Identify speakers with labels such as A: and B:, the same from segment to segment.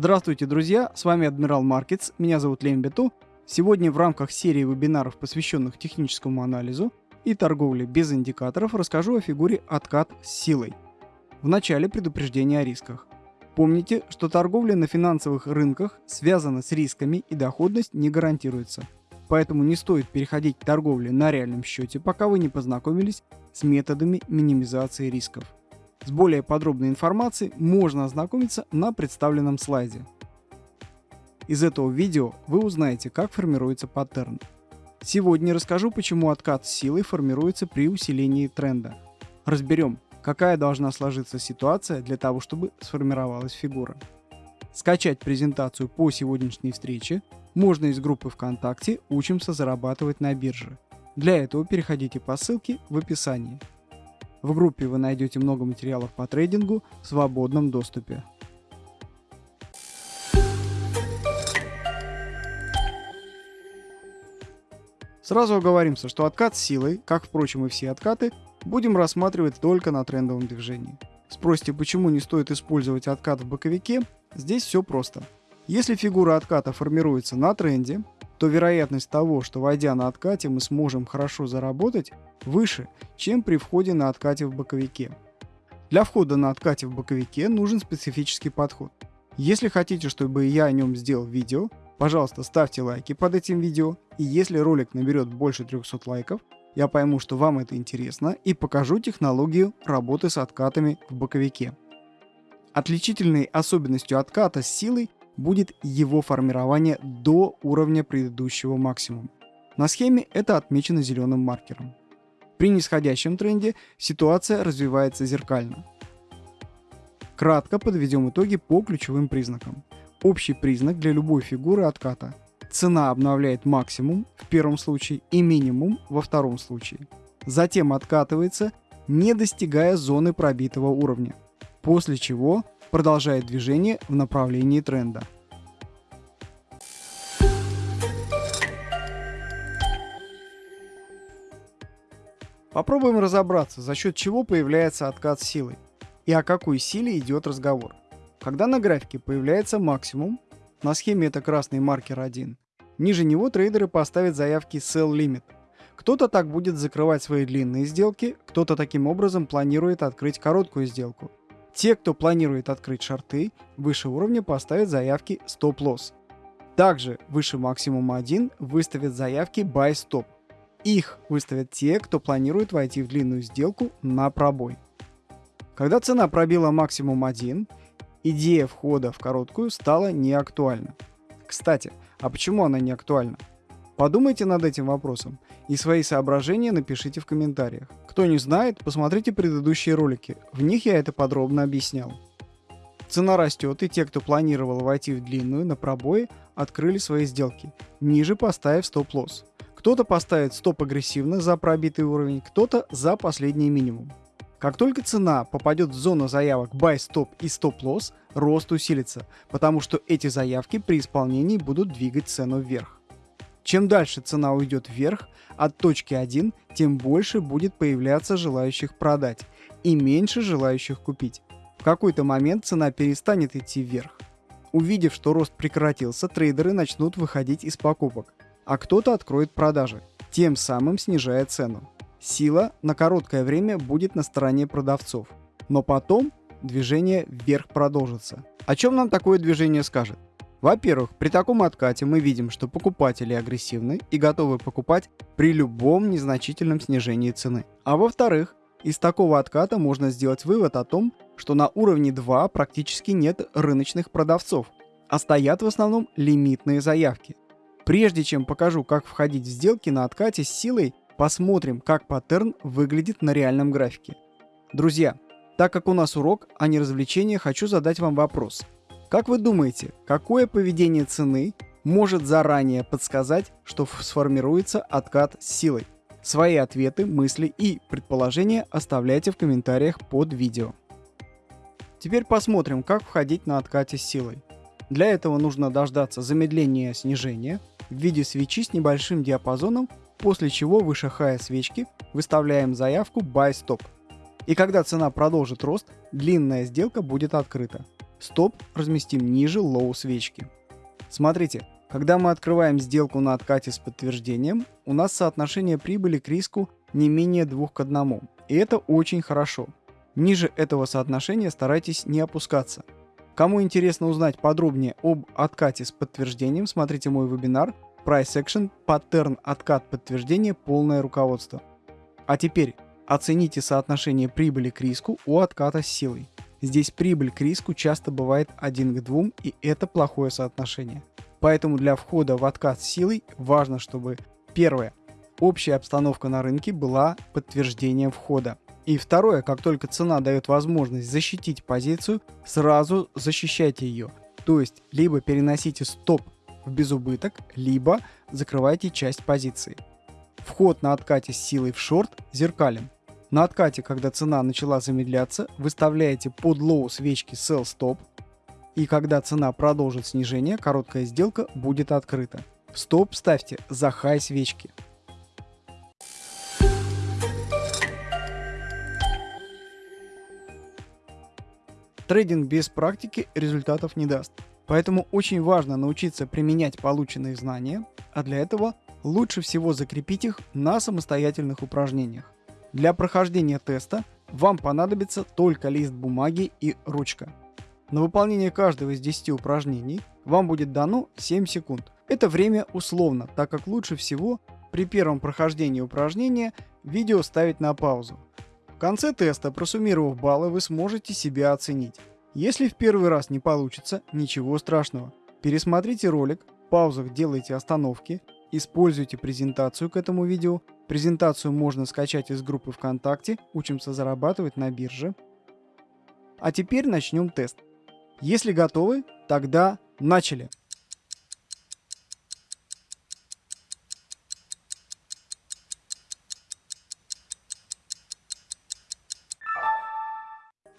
A: Здравствуйте, друзья! С вами Адмирал Маркетс, меня зовут Лем Бету. Сегодня в рамках серии вебинаров, посвященных техническому анализу и торговле без индикаторов, расскажу о фигуре откат с силой. В начале предупреждение о рисках. Помните, что торговля на финансовых рынках связана с рисками и доходность не гарантируется. Поэтому не стоит переходить к торговле на реальном счете, пока вы не познакомились с методами минимизации рисков. С более подробной информацией можно ознакомиться на представленном слайде. Из этого видео вы узнаете, как формируется паттерн. Сегодня расскажу, почему откат с силой формируется при усилении тренда. Разберем, какая должна сложиться ситуация для того, чтобы сформировалась фигура. Скачать презентацию по сегодняшней встрече можно из группы ВКонтакте «Учимся зарабатывать на бирже». Для этого переходите по ссылке в описании. В группе вы найдете много материалов по трейдингу в свободном доступе. Сразу оговоримся, что откат силой, как впрочем и все откаты, будем рассматривать только на трендовом движении. Спросите, почему не стоит использовать откат в боковике? Здесь все просто. Если фигура отката формируется на тренде, то вероятность того, что войдя на откате мы сможем хорошо заработать, выше, чем при входе на откате в боковике. Для входа на откате в боковике нужен специфический подход. Если хотите, чтобы я о нем сделал видео, пожалуйста, ставьте лайки под этим видео, и если ролик наберет больше 300 лайков, я пойму, что вам это интересно и покажу технологию работы с откатами в боковике. Отличительной особенностью отката с силой будет его формирование до уровня предыдущего максимума. На схеме это отмечено зеленым маркером. При нисходящем тренде ситуация развивается зеркально. Кратко подведем итоги по ключевым признакам. Общий признак для любой фигуры отката. Цена обновляет максимум в первом случае и минимум во втором случае. Затем откатывается, не достигая зоны пробитого уровня. После чего продолжает движение в направлении тренда. Попробуем разобраться, за счет чего появляется откат силы и о какой силе идет разговор. Когда на графике появляется максимум, на схеме это красный маркер 1, ниже него трейдеры поставят заявки Sell Limit. Кто-то так будет закрывать свои длинные сделки, кто-то таким образом планирует открыть короткую сделку. Те, кто планирует открыть шорты, выше уровня поставят заявки Loss. Также выше максимума 1 выставят заявки Buy Stop. Их выставят те, кто планирует войти в длинную сделку на пробой. Когда цена пробила максимум 1, идея входа в короткую стала неактуальна. Кстати, а почему она не актуальна? Подумайте над этим вопросом и свои соображения напишите в комментариях. Кто не знает, посмотрите предыдущие ролики, в них я это подробно объяснял. Цена растет, и те, кто планировал войти в длинную на пробое, открыли свои сделки, ниже поставив стоп-лосс. Кто-то поставит стоп агрессивно за пробитый уровень, кто-то за последний минимум. Как только цена попадет в зону заявок Buy Stop и Stop Loss, рост усилится, потому что эти заявки при исполнении будут двигать цену вверх. Чем дальше цена уйдет вверх от точки 1, тем больше будет появляться желающих продать и меньше желающих купить. В какой-то момент цена перестанет идти вверх. Увидев, что рост прекратился, трейдеры начнут выходить из покупок а кто-то откроет продажи, тем самым снижая цену. Сила на короткое время будет на стороне продавцов, но потом движение вверх продолжится. О чем нам такое движение скажет? Во-первых, при таком откате мы видим, что покупатели агрессивны и готовы покупать при любом незначительном снижении цены. А во-вторых, из такого отката можно сделать вывод о том, что на уровне 2 практически нет рыночных продавцов, а стоят в основном лимитные заявки. Прежде чем покажу, как входить в сделки на откате с силой, посмотрим, как паттерн выглядит на реальном графике. Друзья, так как у нас урок, а не развлечение, хочу задать вам вопрос. Как вы думаете, какое поведение цены может заранее подсказать, что сформируется откат с силой? Свои ответы, мысли и предположения оставляйте в комментариях под видео. Теперь посмотрим, как входить на откате с силой. Для этого нужно дождаться замедления снижения в виде свечи с небольшим диапазоном, после чего выше хая свечки выставляем заявку Buy Stop. И когда цена продолжит рост, длинная сделка будет открыта. Стоп разместим ниже low свечки. Смотрите, когда мы открываем сделку на откате с подтверждением, у нас соотношение прибыли к риску не менее 2 к 1. И это очень хорошо. Ниже этого соотношения старайтесь не опускаться. Кому интересно узнать подробнее об откате с подтверждением, смотрите мой вебинар Price Action Pattern откат подтверждения полное руководство. А теперь оцените соотношение прибыли к риску у отката с силой. Здесь прибыль к риску часто бывает 1 к 2, и это плохое соотношение. Поэтому для входа в откат силой важно, чтобы первое, общая обстановка на рынке была подтверждением входа. И второе, как только цена дает возможность защитить позицию, сразу защищайте ее. То есть, либо переносите стоп в безубыток, либо закрывайте часть позиции. Вход на откате с силой в шорт зеркален. На откате, когда цена начала замедляться, выставляете под low свечки sell stop, и когда цена продолжит снижение, короткая сделка будет открыта. Стоп ставьте за хай свечки. Трейдинг без практики результатов не даст. Поэтому очень важно научиться применять полученные знания, а для этого лучше всего закрепить их на самостоятельных упражнениях. Для прохождения теста вам понадобится только лист бумаги и ручка. На выполнение каждого из 10 упражнений вам будет дано 7 секунд. Это время условно, так как лучше всего при первом прохождении упражнения видео ставить на паузу. В конце теста, просуммировав баллы, вы сможете себя оценить. Если в первый раз не получится, ничего страшного. Пересмотрите ролик, в паузах делайте остановки, используйте презентацию к этому видео. Презентацию можно скачать из группы ВКонтакте «Учимся зарабатывать на бирже». А теперь начнем тест. Если готовы, тогда начали.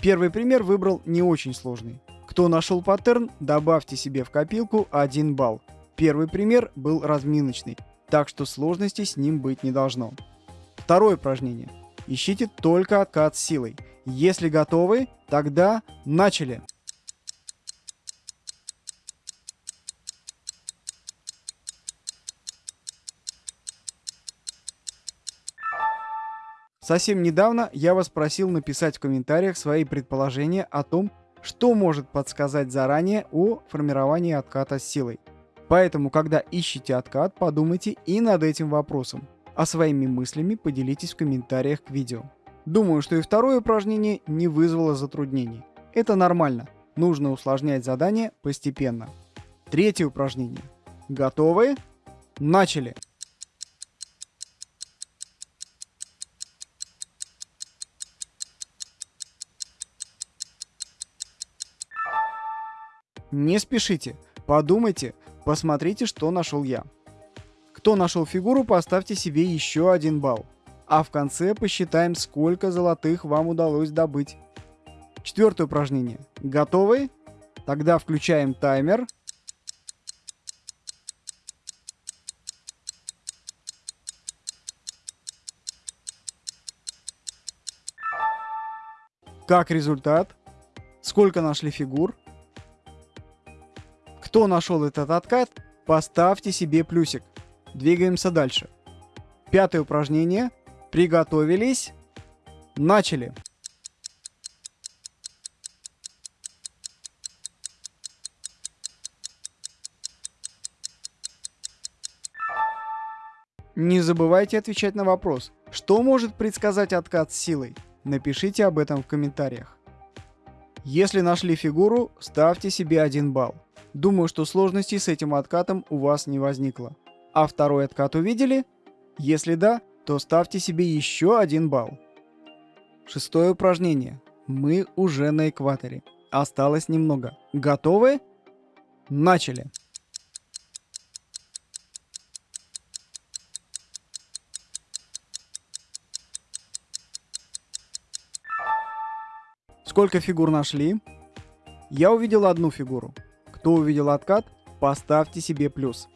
A: Первый пример выбрал не очень сложный. Кто нашел паттерн, добавьте себе в копилку 1 балл. Первый пример был разминочный, так что сложности с ним быть не должно. Второе упражнение. Ищите только откат силой. Если готовы, тогда начали. Совсем недавно я вас просил написать в комментариях свои предположения о том, что может подсказать заранее о формировании отката с силой. Поэтому, когда ищете откат, подумайте и над этим вопросом, а своими мыслями поделитесь в комментариях к видео. Думаю, что и второе упражнение не вызвало затруднений. Это нормально, нужно усложнять задание постепенно. Третье упражнение. Готовы? Начали! Не спешите, подумайте, посмотрите, что нашел я. Кто нашел фигуру, поставьте себе еще один балл. А в конце посчитаем, сколько золотых вам удалось добыть. Четвертое упражнение. Готовы? Тогда включаем таймер. Как результат? Сколько нашли фигур? Кто нашел этот откат, поставьте себе плюсик. Двигаемся дальше. Пятое упражнение. Приготовились. Начали. Не забывайте отвечать на вопрос, что может предсказать откат с силой. Напишите об этом в комментариях. Если нашли фигуру, ставьте себе 1 балл. Думаю, что сложностей с этим откатом у вас не возникло. А второй откат увидели? Если да, то ставьте себе еще один балл. Шестое упражнение. Мы уже на экваторе. Осталось немного. Готовы? Начали. Сколько фигур нашли? Я увидел одну фигуру. Кто увидел откат, поставьте себе плюс.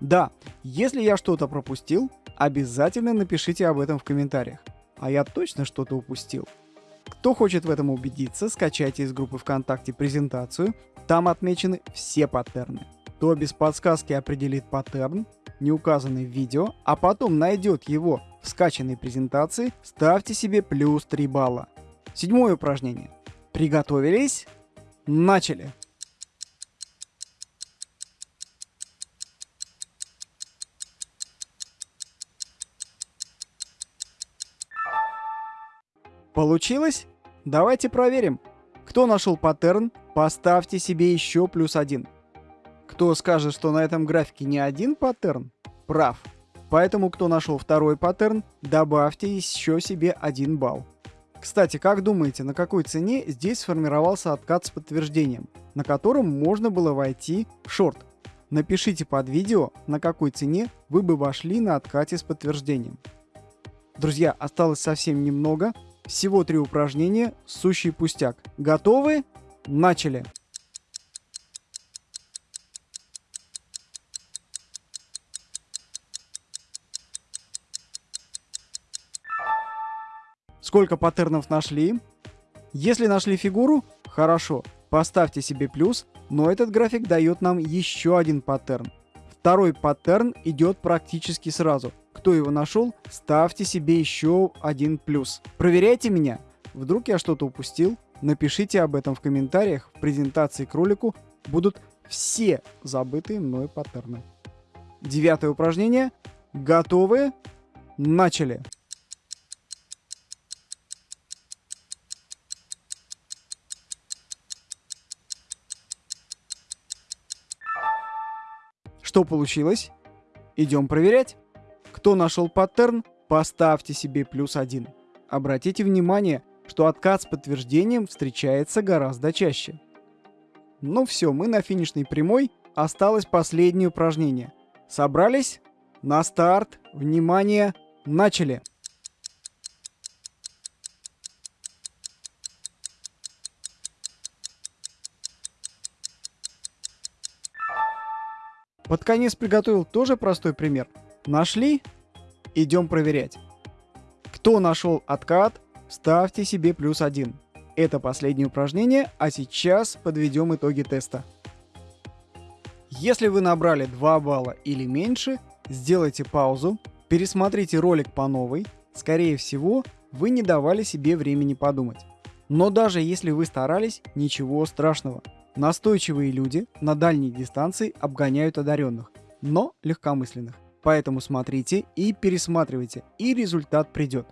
A: Да, если я что-то пропустил, обязательно напишите об этом в комментариях. А я точно что-то упустил. Кто хочет в этом убедиться, скачайте из группы ВКонтакте презентацию, там отмечены все паттерны. Кто без подсказки определит паттерн, не указанный в видео, а потом найдет его в скачанной презентации, ставьте себе плюс 3 балла. Седьмое упражнение. Приготовились? Начали! Получилось? Давайте проверим. Кто нашел паттерн, поставьте себе еще плюс один. Кто скажет, что на этом графике не один паттерн, прав. Поэтому, кто нашел второй паттерн, добавьте еще себе один балл. Кстати, как думаете, на какой цене здесь сформировался откат с подтверждением, на котором можно было войти в шорт? Напишите под видео, на какой цене вы бы вошли на откате с подтверждением. Друзья, осталось совсем немного, всего три упражнения, сущий пустяк. Готовы? Начали! Сколько паттернов нашли? Если нашли фигуру, хорошо, поставьте себе плюс, но этот график дает нам еще один паттерн. Второй паттерн идет практически сразу. Кто его нашел, ставьте себе еще один плюс. Проверяйте меня. Вдруг я что-то упустил? Напишите об этом в комментариях. В презентации к ролику будут все забытые мной паттерны. Девятое упражнение. Готовы? Начали! Что получилось? Идем проверять. Кто нашел паттерн, поставьте себе плюс один. Обратите внимание, что откат с подтверждением встречается гораздо чаще. Ну все, мы на финишной прямой. Осталось последнее упражнение. Собрались? На старт. Внимание. Начали. Под конец приготовил тоже простой пример. Нашли? Идем проверять. Кто нашел откат, ставьте себе плюс один. Это последнее упражнение, а сейчас подведем итоги теста. Если вы набрали 2 балла или меньше, сделайте паузу, пересмотрите ролик по новой. Скорее всего, вы не давали себе времени подумать. Но даже если вы старались, ничего страшного. Настойчивые люди на дальней дистанции обгоняют одаренных, но легкомысленных. Поэтому смотрите и пересматривайте, и результат придет.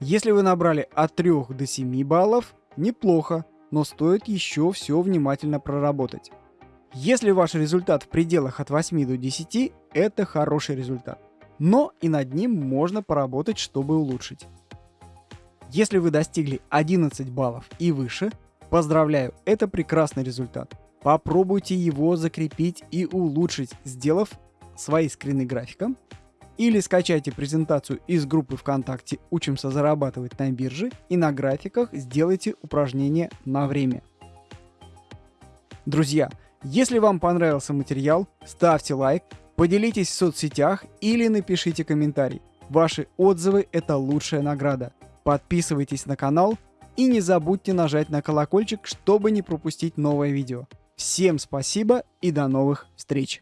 A: Если вы набрали от 3 до 7 баллов, неплохо, но стоит еще все внимательно проработать. Если ваш результат в пределах от 8 до 10, это хороший результат. Но и над ним можно поработать, чтобы улучшить. Если вы достигли 11 баллов и выше, Поздравляю, это прекрасный результат. Попробуйте его закрепить и улучшить, сделав свои скрины графика. Или скачайте презентацию из группы ВКонтакте «Учимся зарабатывать на бирже» и на графиках сделайте упражнение на время. Друзья, если вам понравился материал, ставьте лайк, поделитесь в соцсетях или напишите комментарий. Ваши отзывы – это лучшая награда. Подписывайтесь на канал, и не забудьте нажать на колокольчик, чтобы не пропустить новое видео. Всем спасибо и до новых встреч!